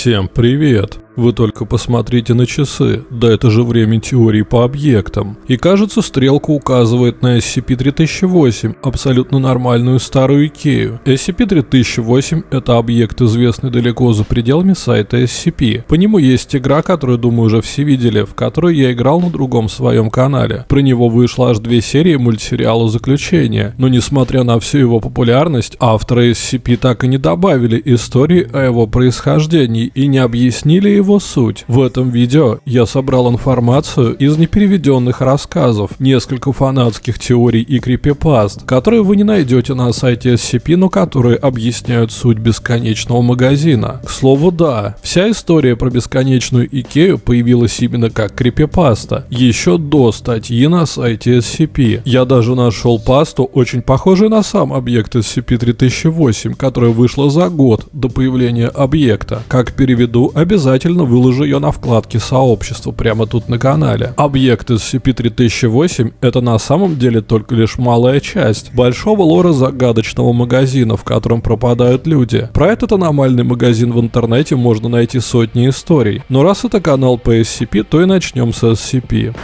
Всем привет! Вы только посмотрите на часы, да это же время теории по объектам. И кажется, стрелка указывает на SCP-3008, абсолютно нормальную старую Икею. SCP-3008 – это объект, известный далеко за пределами сайта SCP. По нему есть игра, которую, думаю, уже все видели, в которой я играл на другом своем канале. Про него вышло аж две серии мультсериала «Заключение», но несмотря на всю его популярность, авторы SCP так и не добавили истории о его происхождении и не объяснили его суть. В этом видео я собрал информацию из непереведенных рассказов, несколько фанатских теорий и крипипаст, которые вы не найдете на сайте SCP, но которые объясняют суть бесконечного магазина. К слову, да, вся история про бесконечную Икею появилась именно как крипипаста, еще до статьи на сайте SCP. Я даже нашел пасту, очень похожую на сам объект SCP-3008, которая вышла за год до появления объекта. Как переведу, обязательно обязательно выложу ее на вкладке сообщества прямо тут на канале. Объект из CP3008 это на самом деле только лишь малая часть большого лора загадочного магазина, в котором пропадают люди. Про этот аномальный магазин в интернете можно найти сотни историй. Но раз это канал по SCP, то и начнем с SCP.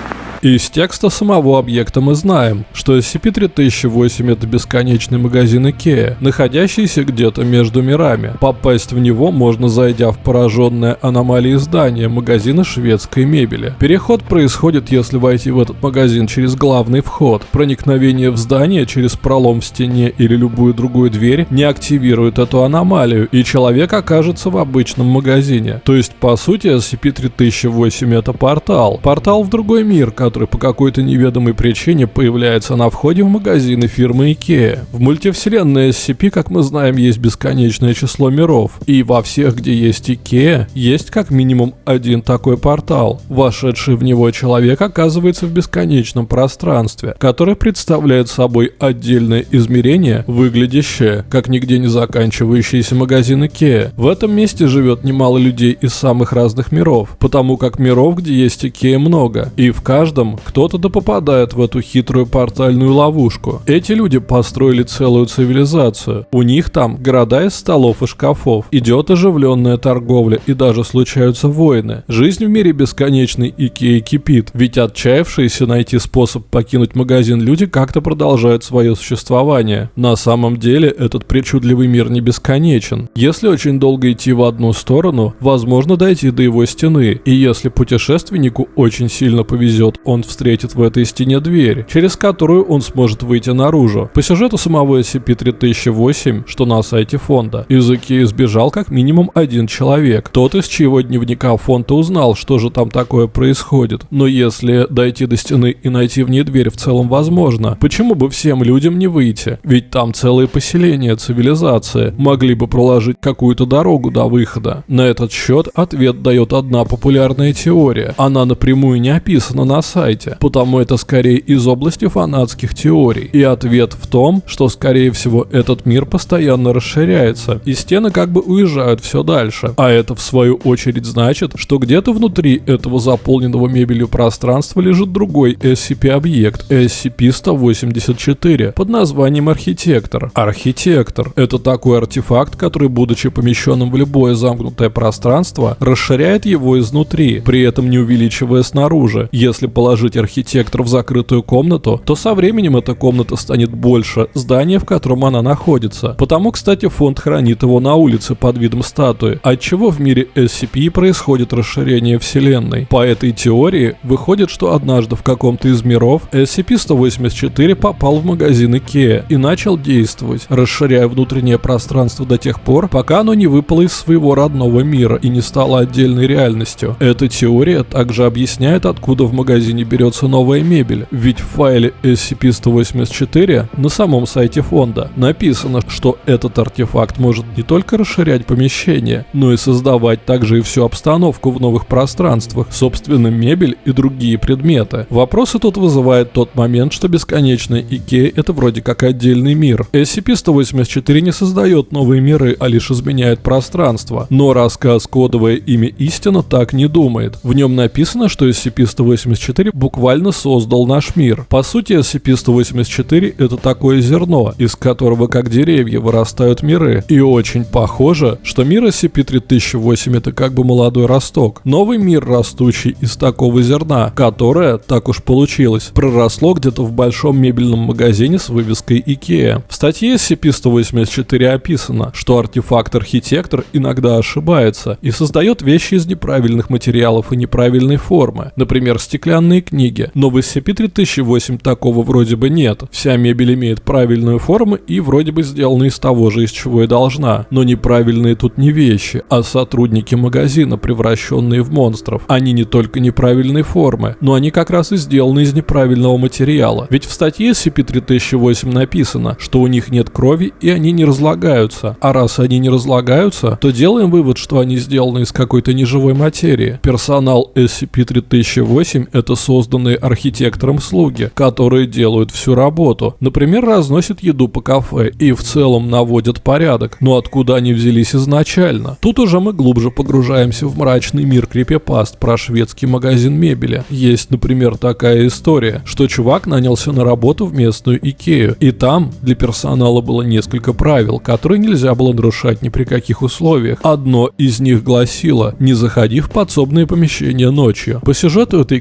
Из текста самого объекта мы знаем, что SCP-3008 это бесконечный магазин IKEA, находящийся где-то между мирами. Попасть в него можно зайдя в пораженное аномалией здание магазина шведской мебели. Переход происходит, если войти в этот магазин через главный вход. Проникновение в здание через пролом в стене или любую другую дверь не активирует эту аномалию, и человек окажется в обычном магазине. То есть, по сути, SCP-3008 это портал. Портал в другой мир, который который по какой-то неведомой причине появляется на входе в магазины фирмы IKEA. В мультивселенной SCP, как мы знаем, есть бесконечное число миров. И во всех, где есть IKEA, есть как минимум один такой портал. Вошедший в него человек оказывается в бесконечном пространстве, которое представляет собой отдельное измерение, выглядящее как нигде не заканчивающийся магазин IKEA. В этом месте живет немало людей из самых разных миров, потому как миров, где есть IKEA много, и в каждом этом кто-то да попадает в эту хитрую портальную ловушку. Эти люди построили целую цивилизацию. У них там города из столов и шкафов. Идет оживленная торговля и даже случаются войны. Жизнь в мире бесконечной Икеи кипит. Ведь отчаявшиеся найти способ покинуть магазин люди как-то продолжают свое существование. На самом деле этот причудливый мир не бесконечен. Если очень долго идти в одну сторону, возможно дойти до его стены. И если путешественнику очень сильно повезет, он встретит в этой стене дверь, через которую он сможет выйти наружу. По сюжету самого SCP-3008, что на сайте фонда, из Икеи сбежал как минимум один человек. Тот, из чьего дневника фонда узнал, что же там такое происходит. Но если дойти до стены и найти в ней дверь в целом возможно, почему бы всем людям не выйти? Ведь там целые поселения, цивилизация, могли бы проложить какую-то дорогу до выхода. На этот счет ответ дает одна популярная теория. Она напрямую не описана на сайте, сайте, потому это скорее из области фанатских теорий. И ответ в том, что скорее всего этот мир постоянно расширяется, и стены как бы уезжают все дальше. А это в свою очередь значит, что где-то внутри этого заполненного мебелью пространства лежит другой SCP-объект, SCP-184, под названием Архитектор. Архитектор — это такой артефакт, который, будучи помещенным в любое замкнутое пространство, расширяет его изнутри, при этом не увеличивая снаружи. Если положить положить архитектор в закрытую комнату, то со временем эта комната станет больше здания, в котором она находится. Потому, кстати, фонд хранит его на улице под видом статуи, отчего в мире SCP происходит расширение вселенной. По этой теории выходит, что однажды в каком-то из миров SCP-184 попал в магазин IKEA и начал действовать, расширяя внутреннее пространство до тех пор, пока оно не выпало из своего родного мира и не стало отдельной реальностью. Эта теория также объясняет, откуда в магазине берется новая мебель, ведь в файле SCP-184 на самом сайте фонда написано, что этот артефакт может не только расширять помещение, но и создавать также и всю обстановку в новых пространствах, собственно мебель и другие предметы. Вопросы тут вызывает тот момент, что бесконечная Икея это вроде как отдельный мир. SCP-184 не создает новые миры, а лишь изменяет пространство. Но рассказ «Кодовое имя Истина» так не думает. В нем написано, что SCP-184 SCP-184 буквально создал наш мир. По сути, SCP-184 это такое зерно, из которого как деревья вырастают миры. И очень похоже, что мир SCP-3008 это как бы молодой росток. Новый мир, растущий из такого зерна, которое, так уж получилось, проросло где-то в большом мебельном магазине с вывеской IKEA. В статье SCP-184 описано, что артефакт-архитектор иногда ошибается и создает вещи из неправильных материалов и неправильной формы, например, стеклянные книги. Но в SCP-3008 такого вроде бы нет. Вся мебель имеет правильную форму и вроде бы сделана из того же, из чего и должна. Но неправильные тут не вещи, а сотрудники магазина, превращенные в монстров. Они не только неправильной формы, но они как раз и сделаны из неправильного материала. Ведь в статье SCP-3008 написано, что у них нет крови и они не разлагаются. А раз они не разлагаются, то делаем вывод, что они сделаны из какой-то неживой материи. Персонал SCP-3008 это созданные архитектором слуги, которые делают всю работу. Например, разносят еду по кафе и в целом наводят порядок. Но откуда они взялись изначально? Тут уже мы глубже погружаемся в мрачный мир крипипаст про шведский магазин мебели. Есть, например, такая история, что чувак нанялся на работу в местную Икею, и там для персонала было несколько правил, которые нельзя было нарушать ни при каких условиях. Одно из них гласило «Не заходи в подсобные помещения ночью». По сюжету этой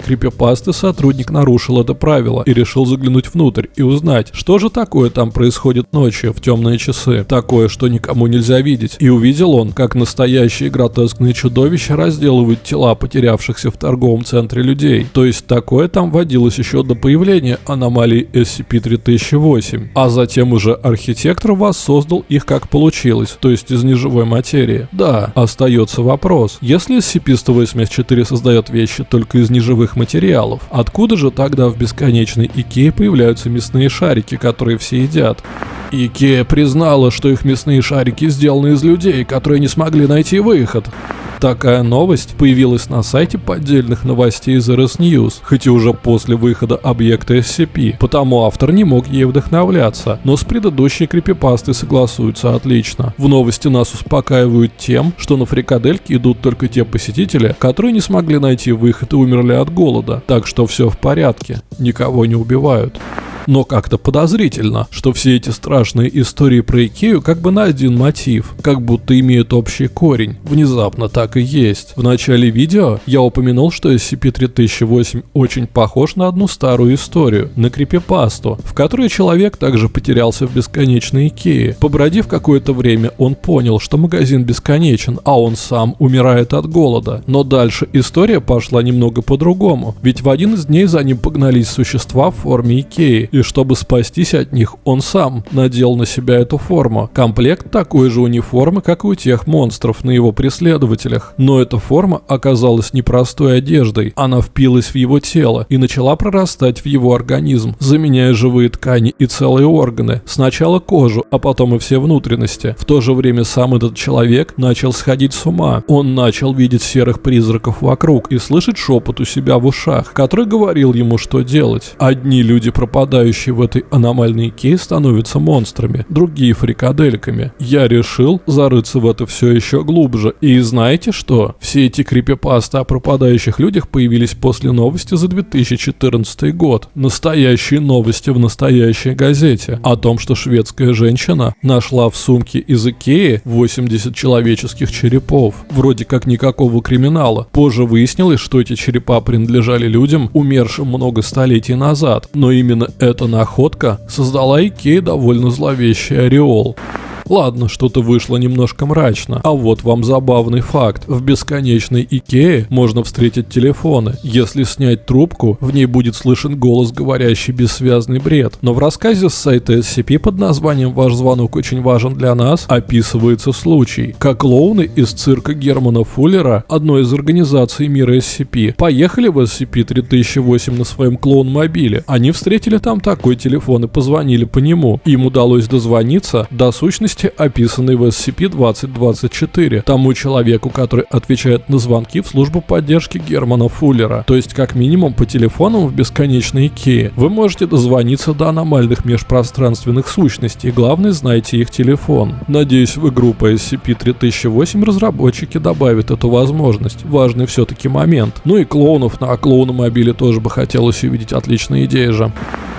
крипипасты сотрудник нарушил это правило и решил заглянуть внутрь и узнать, что же такое там происходит ночью в темные часы. Такое, что никому нельзя видеть. И увидел он, как настоящие гротескные чудовища разделывают тела потерявшихся в торговом центре людей. То есть такое там водилось еще до появления аномалии SCP-3008. А затем уже архитектор воссоздал их как получилось, то есть из неживой материи. Да, остается вопрос. Если SCP-184 создает вещи только из неживых материалов, откуда же тогда в бесконечной Икее появляются мясные шарики, которые все едят? Икея признала, что их мясные шарики сделаны из людей, которые не смогли найти выход. Такая новость появилась на сайте поддельных новостей из RS News, хоть и уже после выхода объекта SCP, потому автор не мог ей вдохновляться, но с предыдущей крипипастой согласуются отлично. В новости нас успокаивают тем, что на фрикадельке идут только те посетители, которые не смогли найти выход и умерли от голода, так что все в порядке, никого не убивают но как-то подозрительно, что все эти страшные истории про Икею как бы на один мотив, как будто имеют общий корень. Внезапно так и есть. В начале видео я упомянул, что SCP-3008 очень похож на одну старую историю, на крипипасту, в которой человек также потерялся в бесконечной Икее. Побродив какое-то время, он понял, что магазин бесконечен, а он сам умирает от голода. Но дальше история пошла немного по-другому, ведь в один из дней за ним погнались существа в форме Икеи, и чтобы спастись от них, он сам надел на себя эту форму. Комплект такой же униформы, как и у тех монстров на его преследователях. Но эта форма оказалась непростой одеждой. Она впилась в его тело и начала прорастать в его организм, заменяя живые ткани и целые органы. Сначала кожу, а потом и все внутренности. В то же время сам этот человек начал сходить с ума. Он начал видеть серых призраков вокруг и слышать шепот у себя в ушах, который говорил ему, что делать. Одни люди пропадают обитающие в этой аномальной Икее становятся монстрами, другие фрикадельками. Я решил зарыться в это все еще глубже. И знаете что? Все эти крипипасты о пропадающих людях появились после новости за 2014 год. Настоящие новости в настоящей газете о том, что шведская женщина нашла в сумке из Икеи 80 человеческих черепов. Вроде как никакого криминала. Позже выяснилось, что эти черепа принадлежали людям, умершим много столетий назад. Но именно это эта находка создала Икее довольно зловещий ореол. Ладно, что-то вышло немножко мрачно. А вот вам забавный факт. В бесконечной Икее можно встретить телефоны. Если снять трубку, в ней будет слышен голос, говорящий бессвязный бред. Но в рассказе с сайта SCP под названием «Ваш звонок очень важен для нас» описывается случай, как клоуны из цирка Германа Фуллера, одной из организаций мира SCP, поехали в SCP-3008 на своем клоун-мобиле. Они встретили там такой телефон и позвонили по нему. Им удалось дозвониться до сущности личности, описанной в SCP-2024, тому человеку, который отвечает на звонки в службу поддержки Германа Фуллера, то есть как минимум по телефонам в бесконечной Икее. Вы можете дозвониться до аномальных межпространственных сущностей, главное знайте их телефон. Надеюсь, в игру по SCP-3008 разработчики добавят эту возможность, важный все-таки момент. Ну и клоунов на клоуномобиле тоже бы хотелось увидеть, отличная идея же.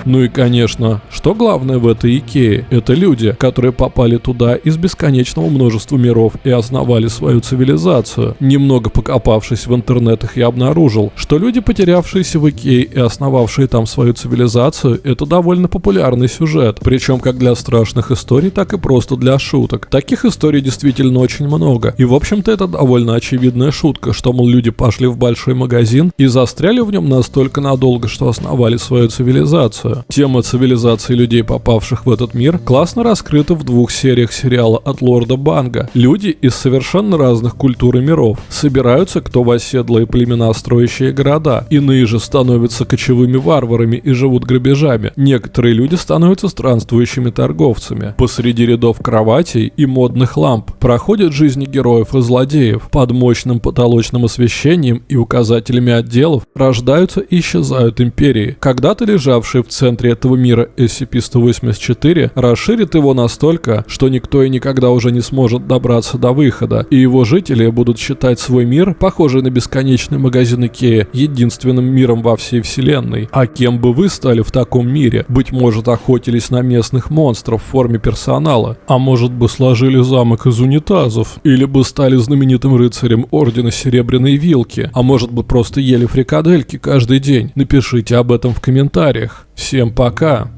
Ну и конечно, что главное в этой Икее? Это люди, которые попали туда из бесконечного множества миров и основали свою цивилизацию. Немного покопавшись в интернетах, я обнаружил, что люди, потерявшиеся в Икее и основавшие там свою цивилизацию, это довольно популярный сюжет. Причем как для страшных историй, так и просто для шуток. Таких историй действительно очень много. И в общем-то это довольно очевидная шутка, что мол люди пошли в большой магазин и застряли в нем настолько надолго, что основали свою цивилизацию. Тема цивилизации людей, попавших в этот мир, классно раскрыта в двух сериях сериала от Лорда Банга. Люди из совершенно разных культур и миров собираются кто в оседлые племена, строящие города. Иные же становятся кочевыми варварами и живут грабежами. Некоторые люди становятся странствующими торговцами. Посреди рядов кроватей и модных ламп проходят жизни героев и злодеев. Под мощным потолочным освещением и указателями отделов рождаются и исчезают империи, когда-то лежавшие в центре центре этого мира SCP-184 расширит его настолько, что никто и никогда уже не сможет добраться до выхода, и его жители будут считать свой мир, похожий на бесконечный магазин Икея, единственным миром во всей вселенной. А кем бы вы стали в таком мире? Быть может, охотились на местных монстров в форме персонала? А может бы сложили замок из унитазов? Или бы стали знаменитым рыцарем Ордена Серебряной Вилки? А может бы просто ели фрикадельки каждый день? Напишите об этом в комментариях. Всем пока!